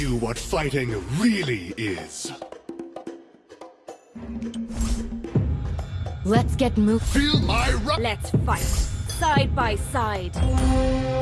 you what fighting really is. Let's get moving. Feel my Let's fight. Side by side.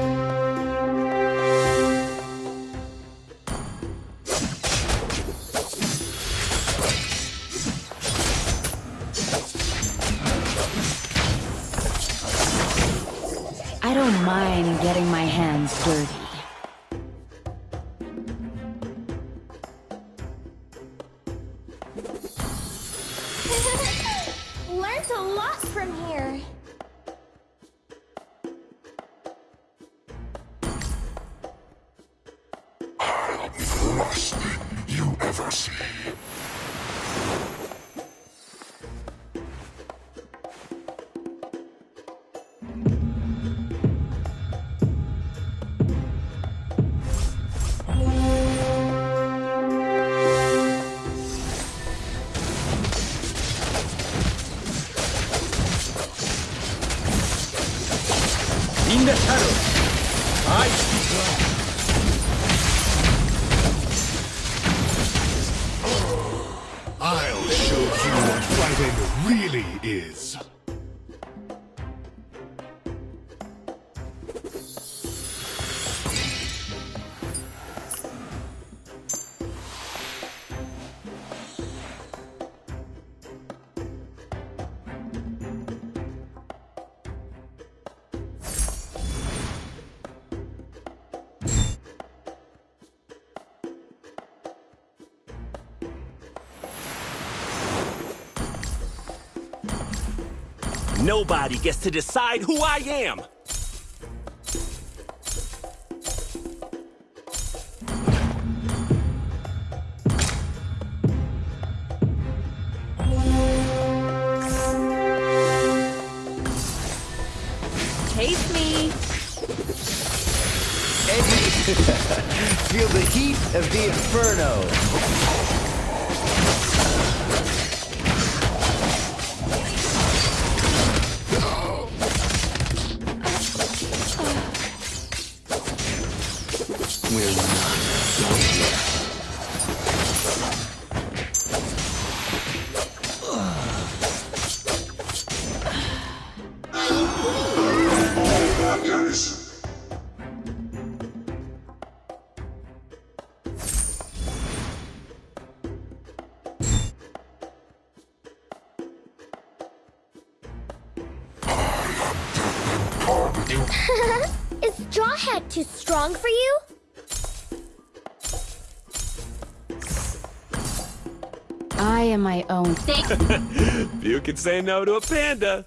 In the shadows, I see blood. I'll show you what fighting really is. Nobody gets to decide who I am! Taste me. Feel the heat of the inferno. Is Strawhead too strong for you? I am my own. Thing. you can say no to a panda.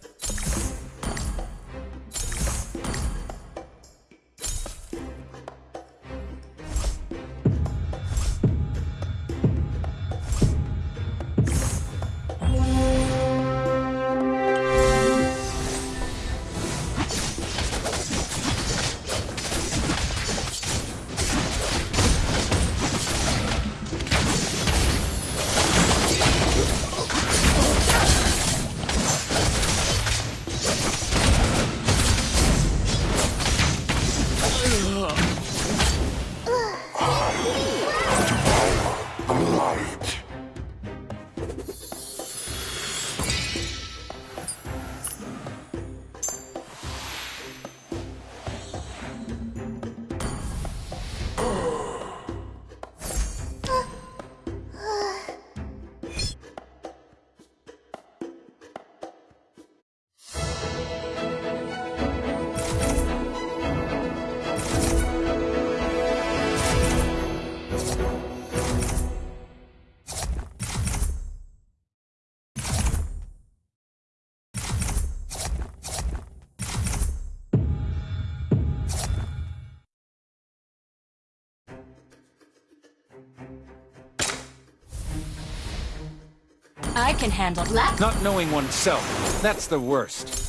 I can handle left. Not knowing oneself, that's the worst.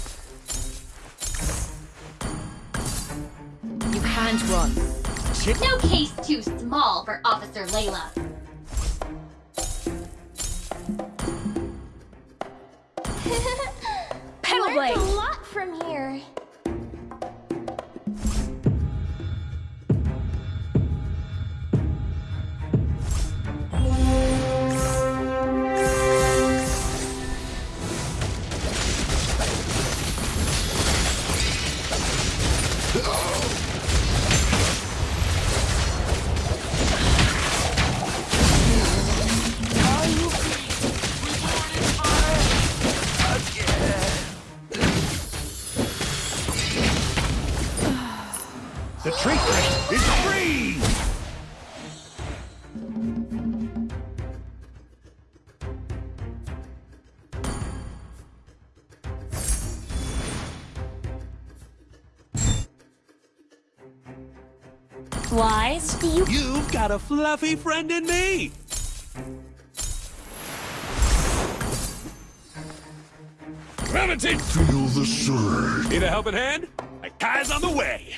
You can't run. No case too small for Officer Layla. Pedal Learned blade. The treatment is free! Wise? Do you You've got a fluffy friend in me. Gravitate! Feel the surge. Need a helping hand? My guy's on the way.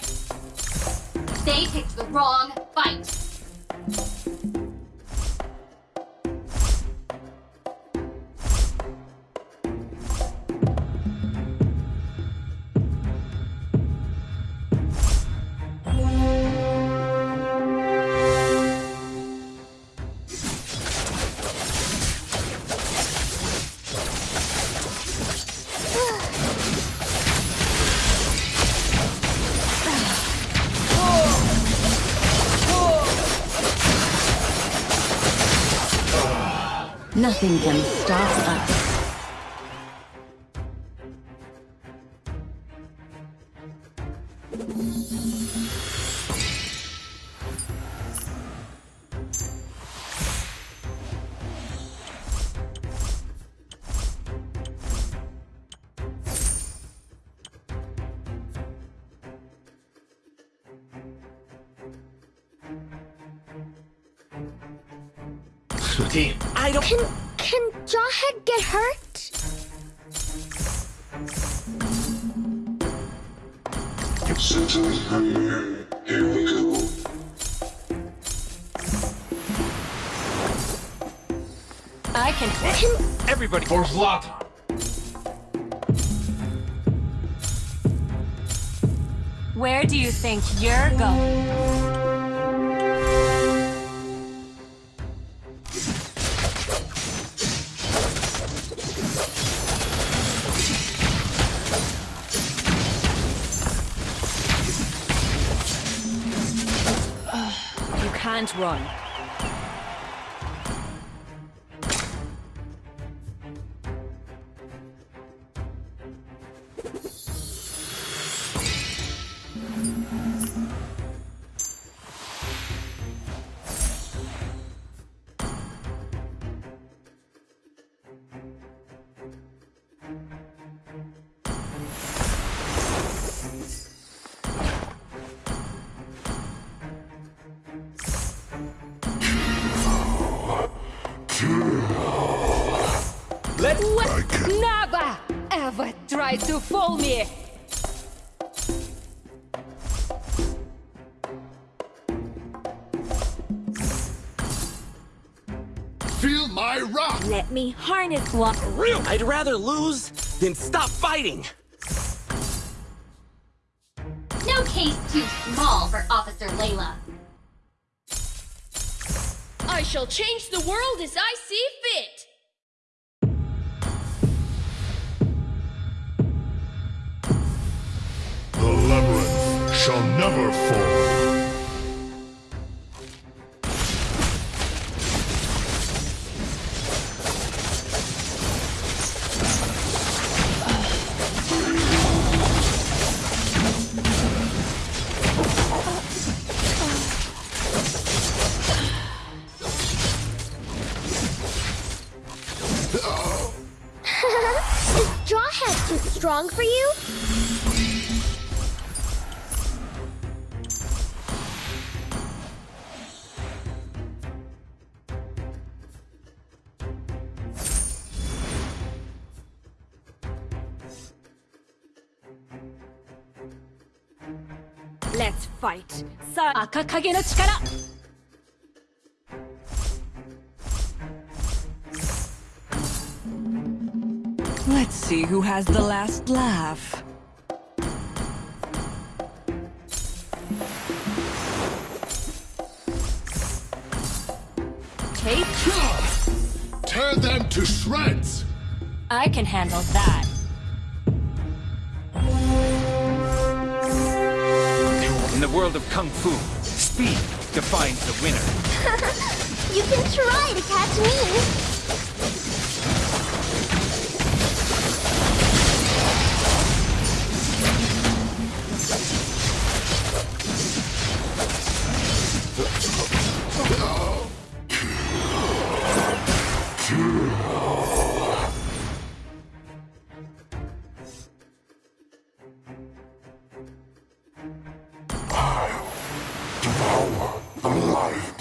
They picked the wrong fight. Nothing can stop us. I can. Can Everybody for Zlatan. Where do you think you're going? You can't run. To fool me! Feel my rock! Let me harness one. Real. I'd rather lose than stop fighting. No case too small for Officer Layla. I shall change the world as I see never fall. 赤影の力 Let's see who has the last laugh. Take Tear them to shreds! I can handle that. In the world of Kung Fu, speed defines the winner. You can try to catch me.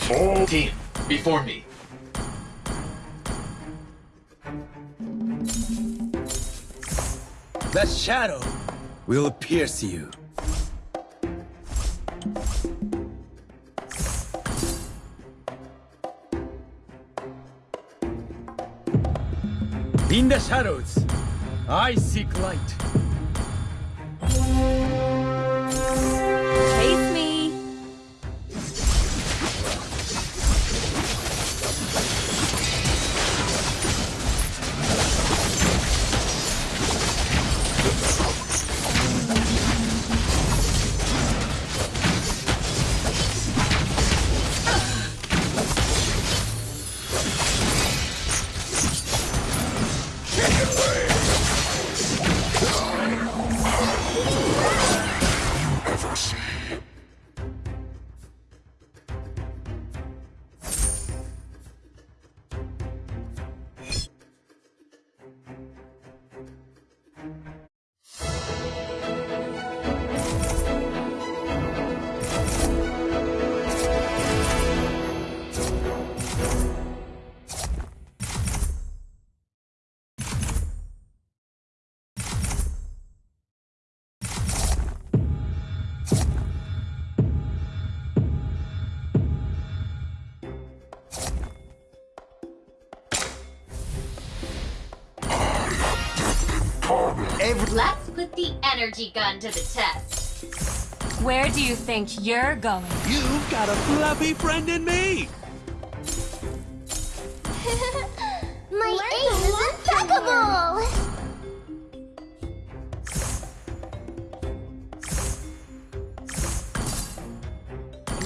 Team, before me. That shadow will pierce you. In the shadows, I seek light. Put the energy gun to the test. Where do you think you're going? You've got a fluffy friend in me. My aim is impeccable!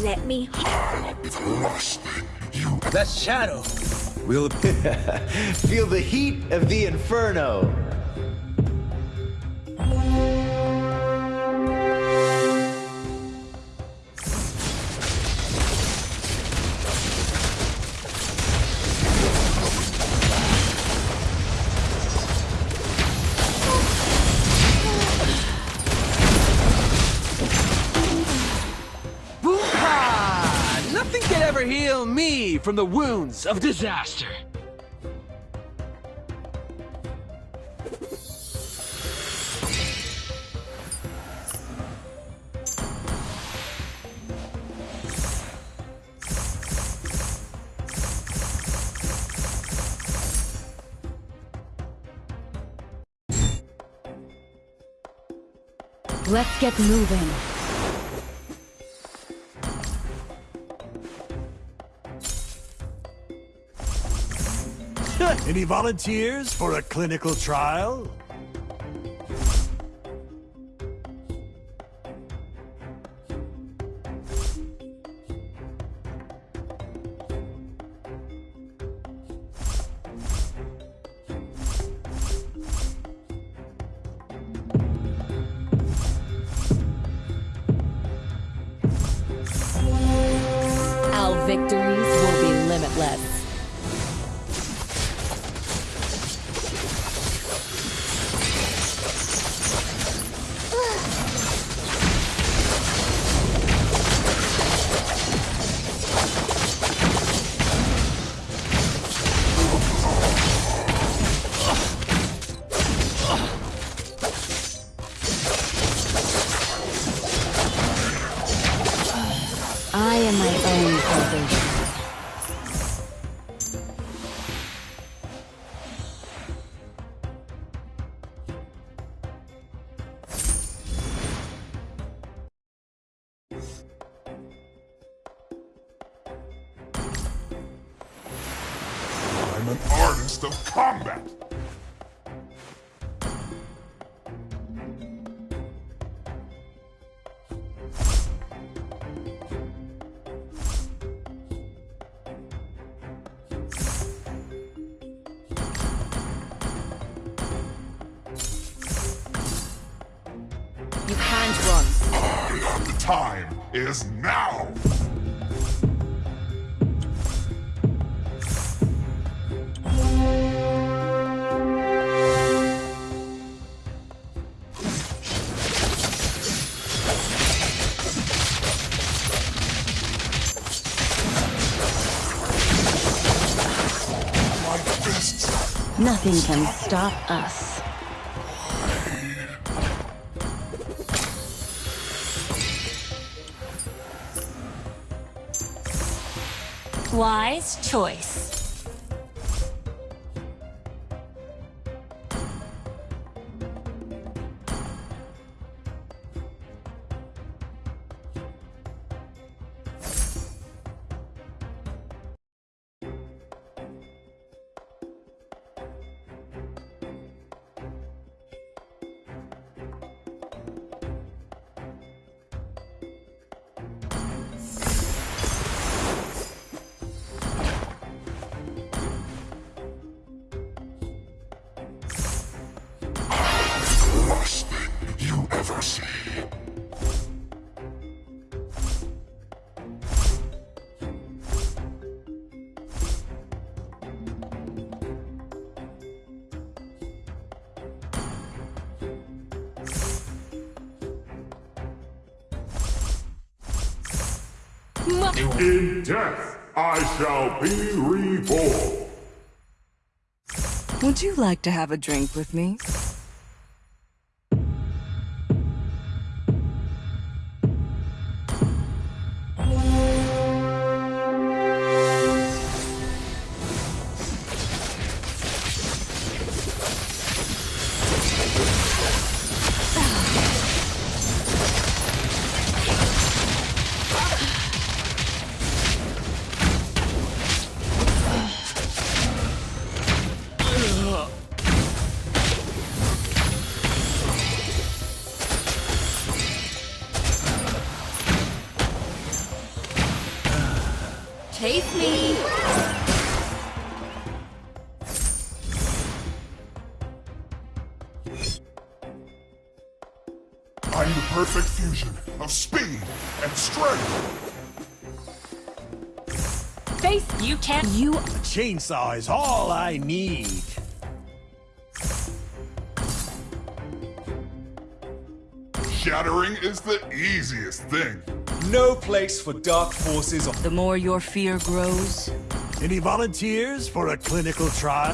Let me. I'll the last thing you That shadow will Feel the heat of the inferno. From the wounds of disaster. Let's get moving. Any volunteers for a clinical trial? Our victories will be limitless. time is now! Nothing can stop us. Wise choice. In death, I shall be reborn. Would you like to have a drink with me? Chase me. I'm the perfect fusion of speed and strength. Face you can't. You A Chainsaw is all I need. Shattering is the easiest thing. No place for dark forces on The more your fear grows, Any volunteers for a clinical trial?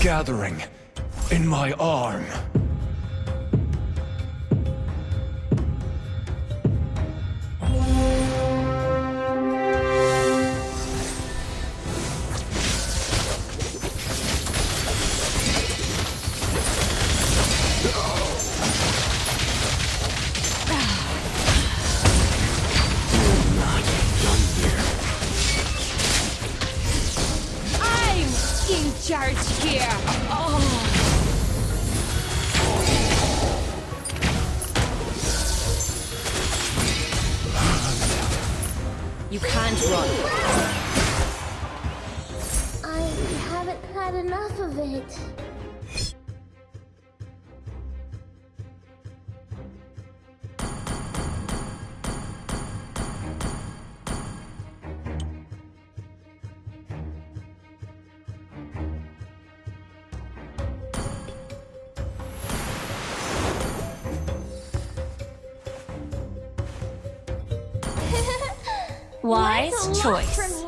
Gathering in my arm. Wise That's a lot choice.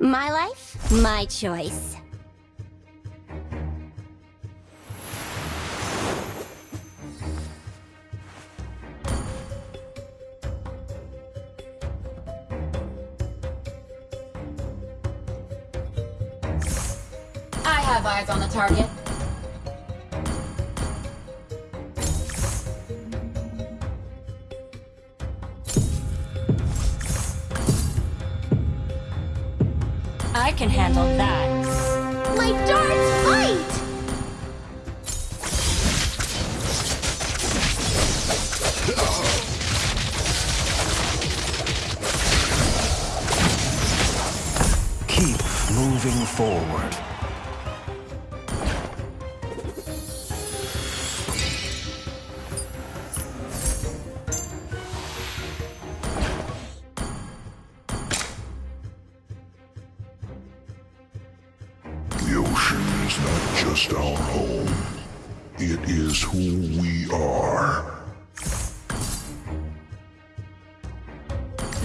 My life, my choice. I have eyes on the target. Can handle that. My darts fight! Keep moving forward. Is not just our home. It is who we are.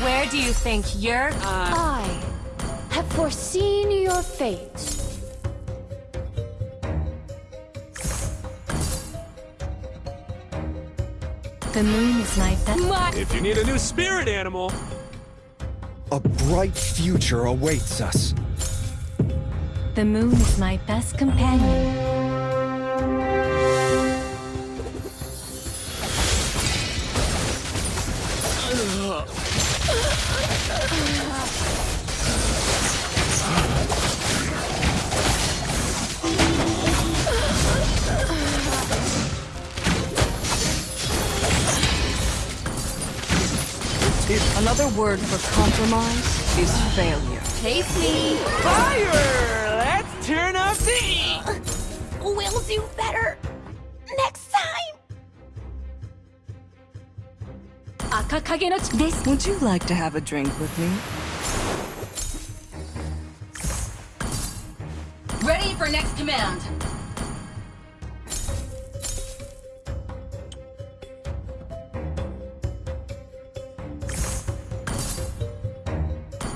Where do you think you're? Uh, I have foreseen your fate. The moon is my best. My If you need a new spirit animal, A bright future awaits us. The moon is my best companion. Another word for compromise is failure. taste me. fire! Let's turn up the heat! We'll do better next time. Akakage no ch- This would you like to have a drink with me? Ready for next command.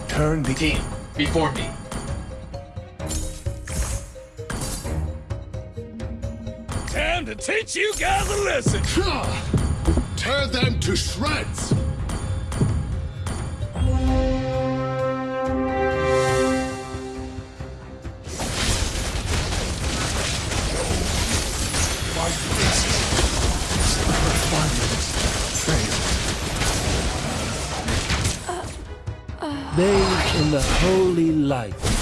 Turn the Team, before me. Teach you guys a lesson! Tear them to shreds! Bathe in the holy light